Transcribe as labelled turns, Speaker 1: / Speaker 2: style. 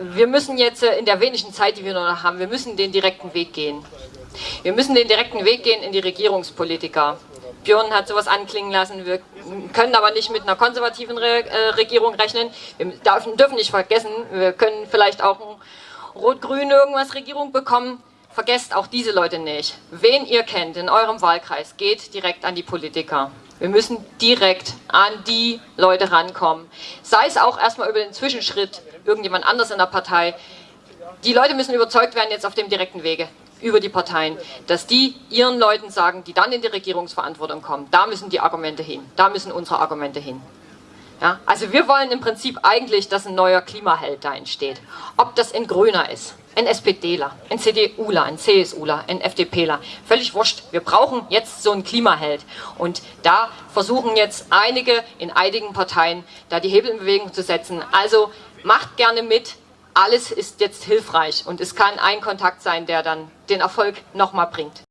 Speaker 1: Wir müssen jetzt äh, in der wenigen Zeit, die wir noch haben, wir müssen den direkten Weg gehen. Wir müssen den direkten Weg gehen in die Regierungspolitiker. Björn hat sowas anklingen lassen, wir können aber nicht mit einer konservativen äh, Regierung rechnen. Wir dürfen, nicht vergessen, wir können vielleicht auch eine rot-grün irgendwas Regierung bekommen. Vergesst auch diese Leute nicht. Wen ihr kennt in eurem Wahlkreis, geht direkt an die Politiker. Wir müssen direkt an die Leute rankommen. Sei es auch erstmal über den Zwischenschritt, irgendjemand anders in der Partei. Die Leute müssen überzeugt werden jetzt auf dem direkten Wege über die Parteien, dass die ihren Leuten sagen, die dann in die Regierungsverantwortung kommen, da müssen die Argumente hin, da müssen unsere Argumente hin. Ja, also wir wollen im Prinzip eigentlich, dass ein neuer Klimaheld da entsteht. Ob das ein Grüner ist, ein SPDler, ein CDUler, ein CSUler, ein FDPler, völlig wurscht. Wir brauchen jetzt so einen Klimaheld. Und da versuchen jetzt einige in einigen Parteien da die Hebel in Bewegung zu setzen. Also macht gerne mit, alles ist jetzt hilfreich und es kann ein Kontakt sein, der dann den Erfolg nochmal bringt.